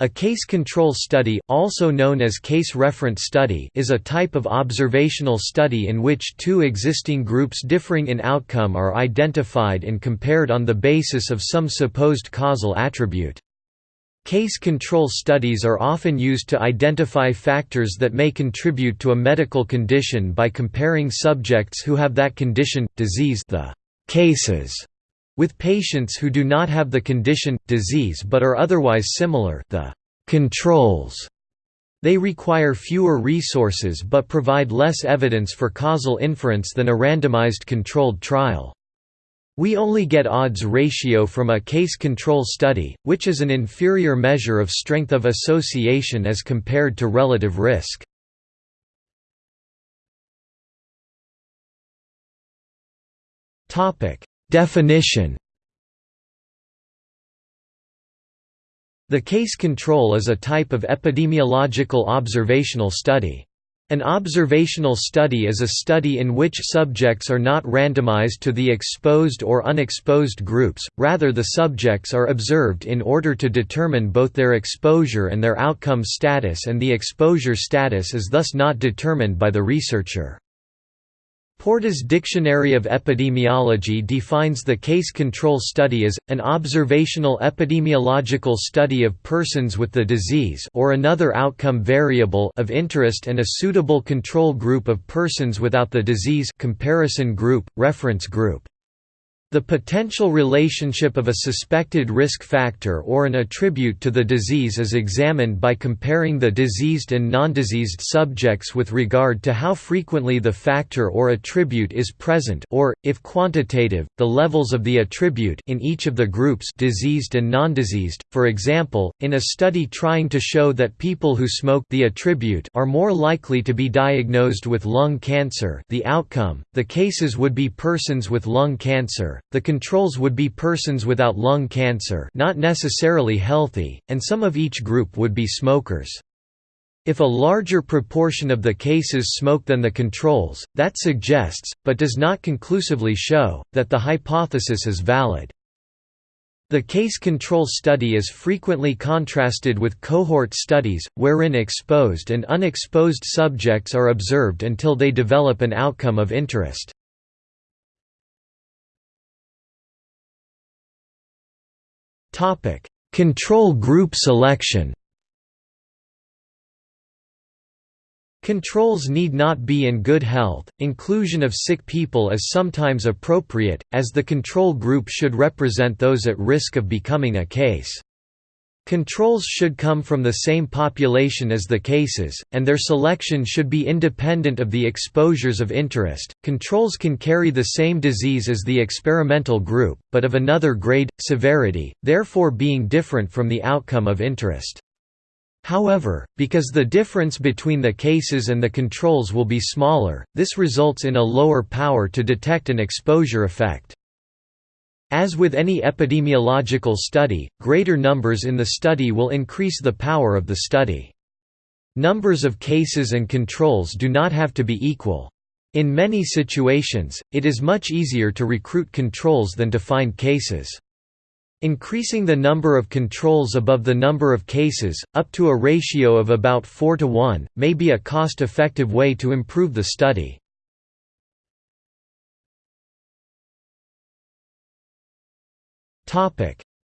A case control study, also known as case reference study is a type of observational study in which two existing groups differing in outcome are identified and compared on the basis of some supposed causal attribute. Case control studies are often used to identify factors that may contribute to a medical condition by comparing subjects who have that condition, disease the cases with patients who do not have the condition, disease but are otherwise similar the controls. They require fewer resources but provide less evidence for causal inference than a randomized controlled trial. We only get odds ratio from a case control study, which is an inferior measure of strength of association as compared to relative risk. Definition The case control is a type of epidemiological observational study. An observational study is a study in which subjects are not randomized to the exposed or unexposed groups, rather the subjects are observed in order to determine both their exposure and their outcome status and the exposure status is thus not determined by the researcher. Porta's Dictionary of Epidemiology defines the case control study as, an observational epidemiological study of persons with the disease or another outcome variable of interest and a suitable control group of persons without the disease comparison group, reference group. The potential relationship of a suspected risk factor or an attribute to the disease is examined by comparing the diseased and non-diseased subjects with regard to how frequently the factor or attribute is present or, if quantitative, the levels of the attribute in each of the groups diseased and non-diseased. For example, in a study trying to show that people who smoke the attribute are more likely to be diagnosed with lung cancer the outcome, the cases would be persons with lung cancer the controls would be persons without lung cancer not necessarily healthy, and some of each group would be smokers. If a larger proportion of the cases smoke than the controls, that suggests, but does not conclusively show, that the hypothesis is valid. The case control study is frequently contrasted with cohort studies, wherein exposed and unexposed subjects are observed until they develop an outcome of interest. Control group selection Controls need not be in good health, inclusion of sick people is sometimes appropriate, as the control group should represent those at risk of becoming a case. Controls should come from the same population as the cases, and their selection should be independent of the exposures of interest. Controls can carry the same disease as the experimental group, but of another grade, severity, therefore being different from the outcome of interest. However, because the difference between the cases and the controls will be smaller, this results in a lower power to detect an exposure effect. As with any epidemiological study, greater numbers in the study will increase the power of the study. Numbers of cases and controls do not have to be equal. In many situations, it is much easier to recruit controls than to find cases. Increasing the number of controls above the number of cases, up to a ratio of about 4 to 1, may be a cost-effective way to improve the study.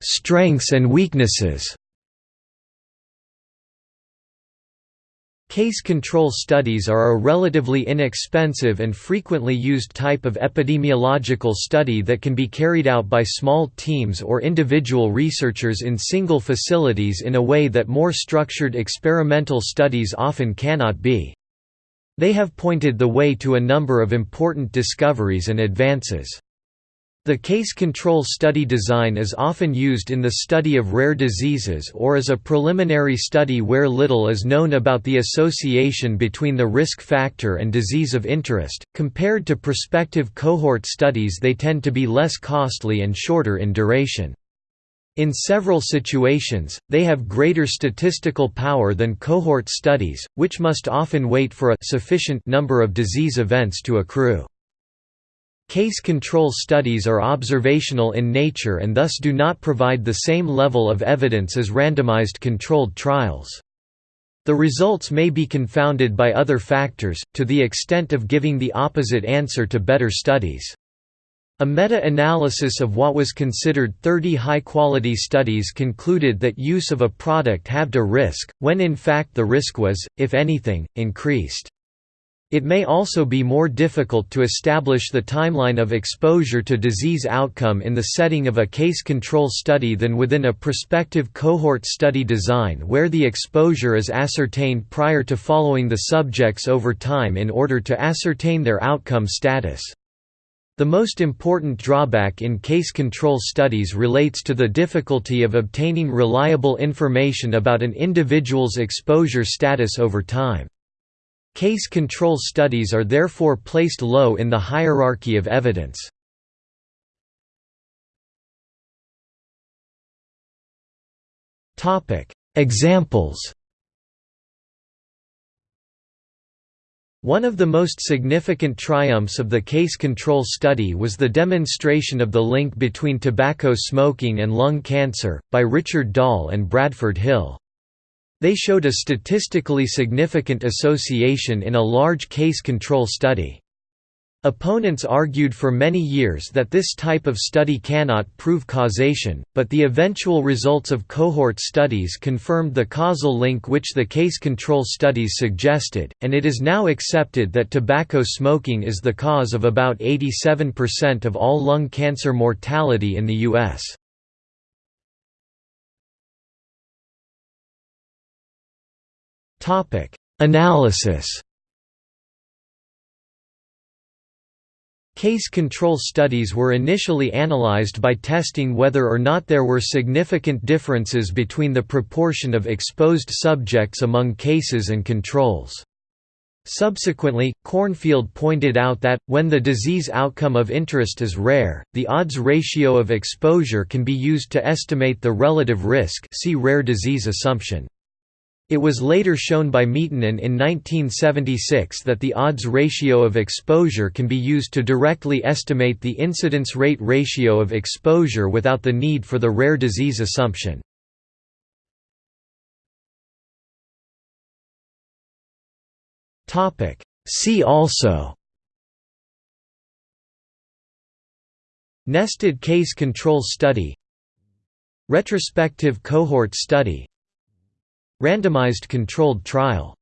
Strengths and weaknesses. Case control studies are a relatively inexpensive and frequently used type of epidemiological study that can be carried out by small teams or individual researchers in single facilities in a way that more structured experimental studies often cannot be. They have pointed the way to a number of important discoveries and advances. The case control study design is often used in the study of rare diseases or as a preliminary study where little is known about the association between the risk factor and disease of interest. Compared to prospective cohort studies, they tend to be less costly and shorter in duration. In several situations, they have greater statistical power than cohort studies, which must often wait for a sufficient number of disease events to accrue. Case control studies are observational in nature and thus do not provide the same level of evidence as randomized controlled trials. The results may be confounded by other factors, to the extent of giving the opposite answer to better studies. A meta-analysis of what was considered 30 high-quality studies concluded that use of a product halved a risk, when in fact the risk was, if anything, increased. It may also be more difficult to establish the timeline of exposure to disease outcome in the setting of a case control study than within a prospective cohort study design where the exposure is ascertained prior to following the subjects over time in order to ascertain their outcome status. The most important drawback in case control studies relates to the difficulty of obtaining reliable information about an individual's exposure status over time. Case control studies are therefore placed low in the hierarchy of evidence. Examples One of the most significant triumphs of the case control study was the demonstration of the link between tobacco smoking and lung cancer, by Richard Doll and Bradford Hill. They showed a statistically significant association in a large case control study. Opponents argued for many years that this type of study cannot prove causation, but the eventual results of cohort studies confirmed the causal link which the case control studies suggested, and it is now accepted that tobacco smoking is the cause of about 87% of all lung cancer mortality in the U.S. Analysis Case control studies were initially analyzed by testing whether or not there were significant differences between the proportion of exposed subjects among cases and controls. Subsequently, Cornfield pointed out that, when the disease outcome of interest is rare, the odds ratio of exposure can be used to estimate the relative risk see rare disease assumption. It was later shown by Miettinen in 1976 that the odds ratio of exposure can be used to directly estimate the incidence rate ratio of exposure without the need for the rare disease assumption. See also Nested case control study Retrospective cohort study Randomized controlled trial